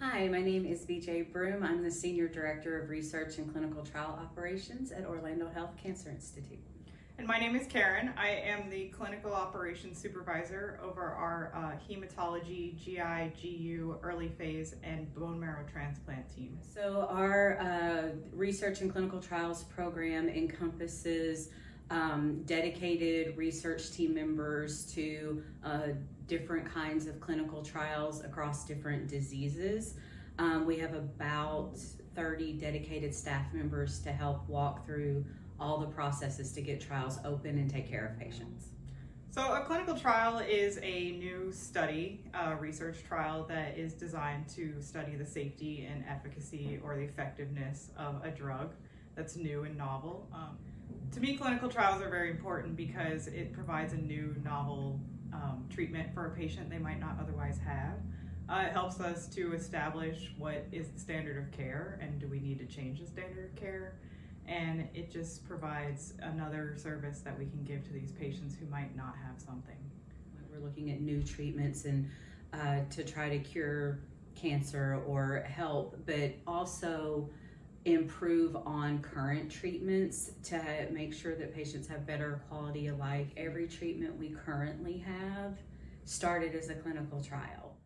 Hi, my name is BJ Broom. I'm the Senior Director of Research and Clinical Trial Operations at Orlando Health Cancer Institute. And my name is Karen. I am the Clinical Operations Supervisor over our uh, Hematology, GI, GU, early phase, and bone marrow transplant team. So our uh, Research and Clinical Trials program encompasses um, dedicated research team members to uh, different kinds of clinical trials across different diseases. Um, we have about 30 dedicated staff members to help walk through all the processes to get trials open and take care of patients. So a clinical trial is a new study, a research trial that is designed to study the safety and efficacy or the effectiveness of a drug that's new and novel. Um, to me, clinical trials are very important because it provides a new novel um, treatment for a patient they might not otherwise have. Uh, it helps us to establish what is the standard of care and do we need to change the standard of care. And it just provides another service that we can give to these patients who might not have something. We're looking at new treatments and uh, to try to cure cancer or help, but also improve on current treatments to make sure that patients have better quality of life. Every treatment we currently have started as a clinical trial.